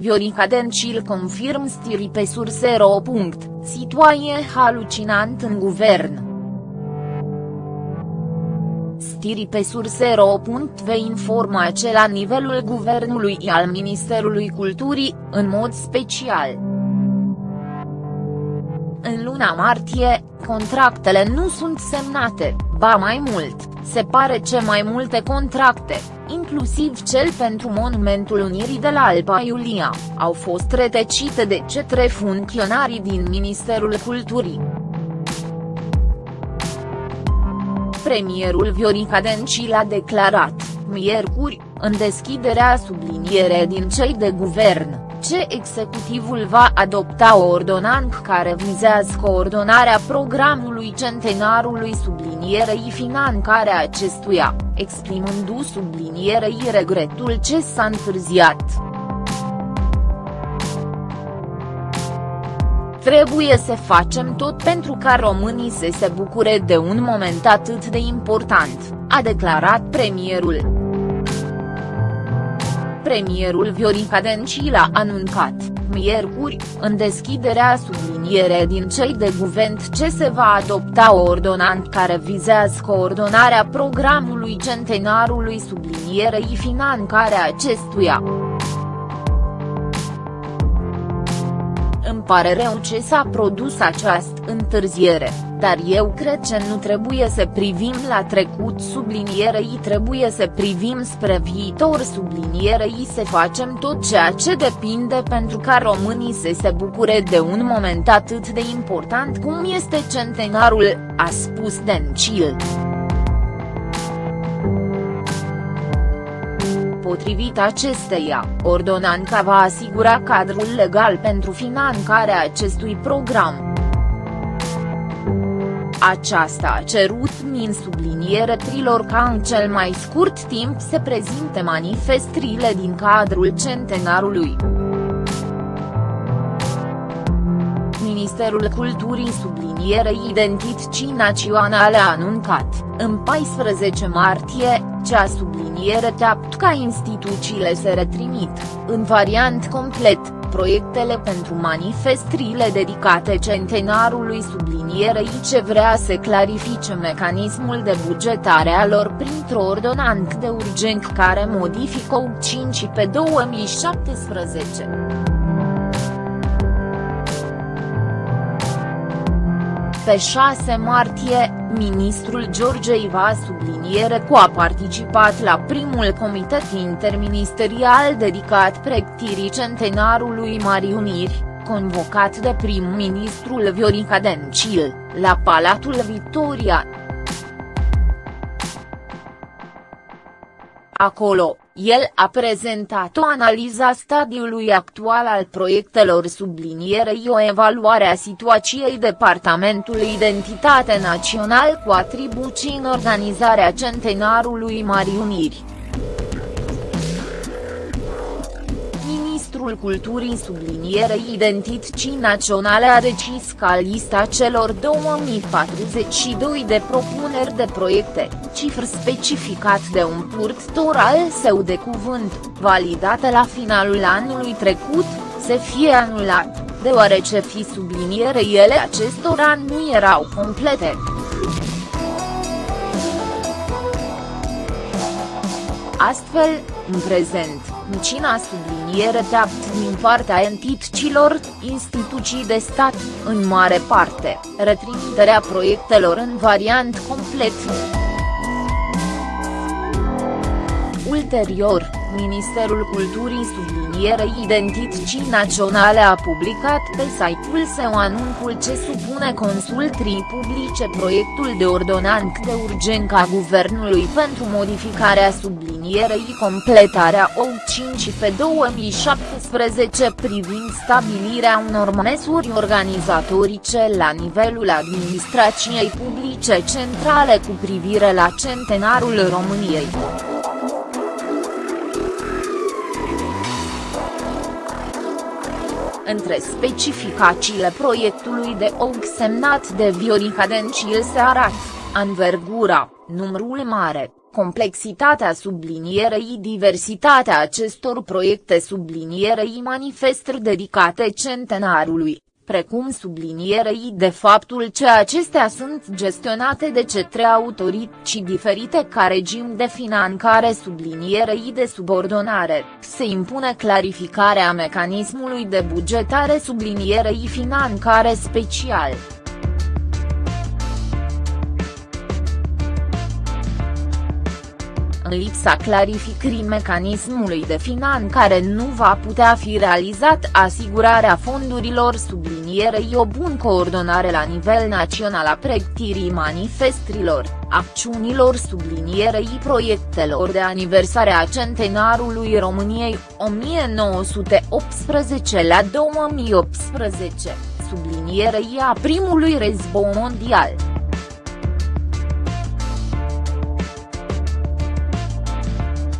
Viorica Dencil confirm stiri pe sursero. Situație halucinant în guvern. Stiri pe sursero. Vei informa ce la nivelul guvernului al Ministerului Culturii, în mod special. În luna martie, contractele nu sunt semnate, ba mai mult, se pare ce mai multe contracte, inclusiv cel pentru Monumentul Unirii de la Alba Iulia, au fost retecite de cetre funcționarii din Ministerul Culturii. Premierul Viorica Dencil a declarat, miercuri, în deschiderea subliniere din cei de guvern ce executivul va adopta o ordonanță care vizează coordonarea programului centenarului sublinierei finanțarea acestuia, exprimându sublinierei regretul ce s-a întârziat. Trebuie să facem tot pentru ca românii să se bucure de un moment atât de important, a declarat premierul premierul Viorica Dencil a anuncat, miercuri, în deschiderea subliniere din cei de guvern ce se va adopta o ordonanță care vizează coordonarea programului centenarului sublinierei finanțarea acestuia. Pare rău ce s-a produs această întârziere, dar eu cred că nu trebuie să privim la trecut sublinierei trebuie să privim spre viitor sublinierei să facem tot ceea ce depinde pentru ca românii să se bucure de un moment atât de important cum este centenarul, a spus Dencil. Potrivit acesteia, ordonanța va asigura cadrul legal pentru finanțarea acestui program. Aceasta a cerut min subliniere trilor ca în cel mai scurt timp se prezinte manifestrile din cadrul centenarului. Ministerul Culturii sublinierei identității naționale a anuncat, în 14 martie, cea subliniere teapt ca instituțiile se retrimit, în variant complet, proiectele pentru manifestrile dedicate centenarului sublinierei ce vrea să clarifice mecanismul de bugetare a lor printr-o ordonanță de urgență care modifică 5 pe 2017. Pe 6 martie, ministrul George Iva subliniere cu a participat la primul comitet interministerial dedicat pregătirii centenarului Marii Uniri, convocat de prim-ministrul Viorica Dencil, la Palatul Victoria. Acolo, el a prezentat o analiză a stadiului actual al proiectelor sublinierei o evaluare a situației Departamentului Identitate Național cu atribuții în organizarea centenarului Marii Uniri. Ministrul Culturii sublinierei identității naționale a decis ca lista celor 2042 de propuneri de proiecte, cifr specificat de un purtător al său de cuvânt, validate la finalul anului trecut, să fie anulat, deoarece fi subliniere ele acestora nu erau complete. Astfel, în prezent, Micina subliniere teapt din partea entităților, instituții de stat, în mare parte, retrimiterea proiectelor în variant complet. Ulterior, Ministerul Culturii sublinierei identității naționale a publicat pe site-ul său anunțul ce supune consultrii publice proiectul de ordonanță de urgență a Guvernului pentru modificarea sublinierei completarea OU5 pe 2017 privind stabilirea unor măsuri organizatorice la nivelul administrației publice centrale cu privire la centenarul României. Între specificațiile proiectului de OG semnat de Viorica Dencil se arată, anvergura, numărul mare, Complexitatea sublinierei diversitatea acestor proiecte sublinierei manifestări dedicate centenarului, precum sublinierei de faptul că acestea sunt gestionate de cetre autorități diferite ca regim de finanțare sublinierei de subordonare, se impune clarificarea mecanismului de bugetare sublinierei finanțare special. Lipsa clarificării mecanismului de finanțare nu va putea fi realizat asigurarea fondurilor sublinierei o bună coordonare la nivel național a pregătirii manifestrilor, acțiunilor sublinierei proiectelor de aniversare a centenarului României, 1918 la 2018, sublinierei a primului război mondial.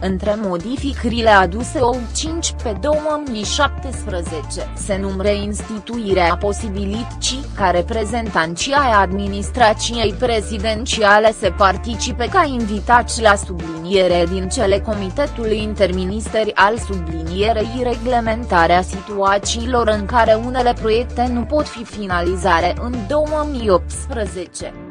Între modificările aduse o 5 pe 2017 se numre instituirea posibilității ca reprezentanții ai administrației prezidențiale să participe ca invitați la subliniere din cele Comitetului Interministeri al sublinierei reglementarea situațiilor în care unele proiecte nu pot fi finalizare în 2018.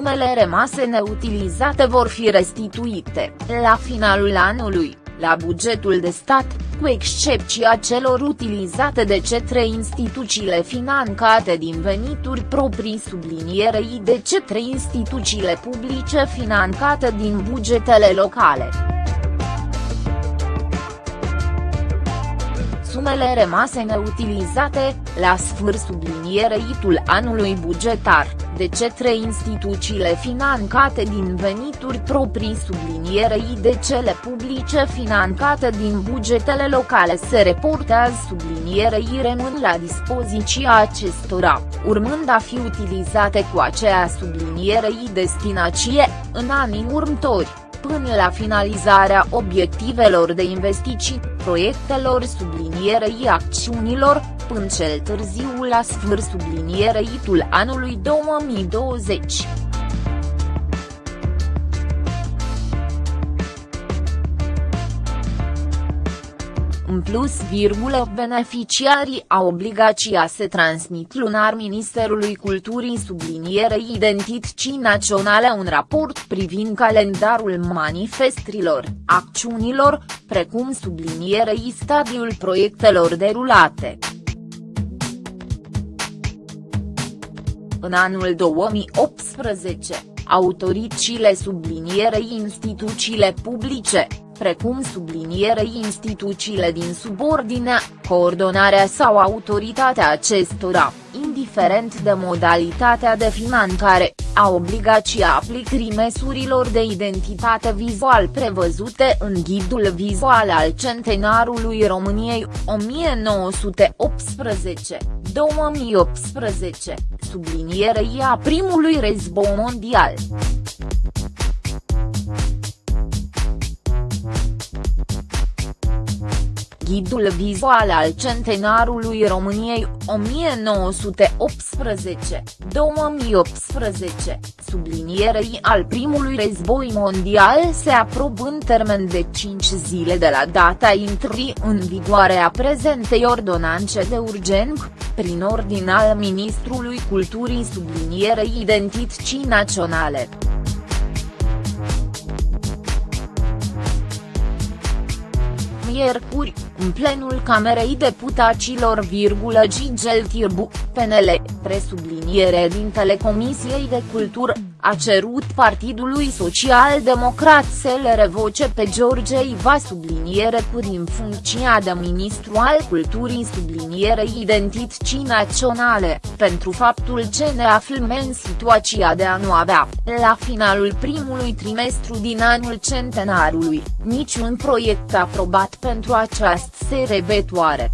Sumele rămase neutilizate vor fi restituite, la finalul anului, la bugetul de stat, cu excepția celor utilizate de cetre instituțiile financate din venituri proprii sublinierei de cetre instituțiile publice financate din bugetele locale. Sumele rămase neutilizate, la sfârșit subliniereitul anului bugetar, de cetre instituțiile financate din venituri proprii sublinierei de cele publice financate din bugetele locale se reportează sublinierei rămân la dispoziția acestora, urmând a fi utilizate cu aceea sublinierei destinație, în anii următori până la finalizarea obiectivelor de investiții, proiectelor sublinierei acțiunilor, până cel târziu la sfârșit sublinierei anului 2020. În plus, virgulă, beneficiarii au obligația să transmit lunar Ministerului Culturii sublinierei identității naționale un raport privind calendarul manifestrilor, acțiunilor, precum sublinierei stadiul proiectelor derulate. În anul 2018, autoritățile sublinierei instituțiile publice, precum sublinierei instituțiile din subordine, coordonarea sau autoritatea acestora, indiferent de modalitatea de finanțare, a obligația aplicării măsurilor de identitate vizual prevăzute în Ghidul Vizual al Centenarului României, 1918, 2018, sublinierei a primului război mondial. Ghidul vizual al centenarului României, 1918-2018, sublinierei al primului război mondial se aprobă în termen de 5 zile de la data intrării în vigoare a prezentei ordonanțe de urgență, prin ordin al Ministrului Culturii sublinierei identității naționale. miercuri, în plenul Camerei Deputaților, Gigel Tirbu, PNL, presubliniere din Telecomisiei de Cultură, a cerut Partidului Social-Democrat să le revoce pe George Iva subliniere cu din funcția de ministru al culturii sublinierei identității naționale, pentru faptul că ne aflăm în situația de a nu avea, la finalul primului trimestru din anul centenarului, niciun proiect aprobat pentru această serebetoare.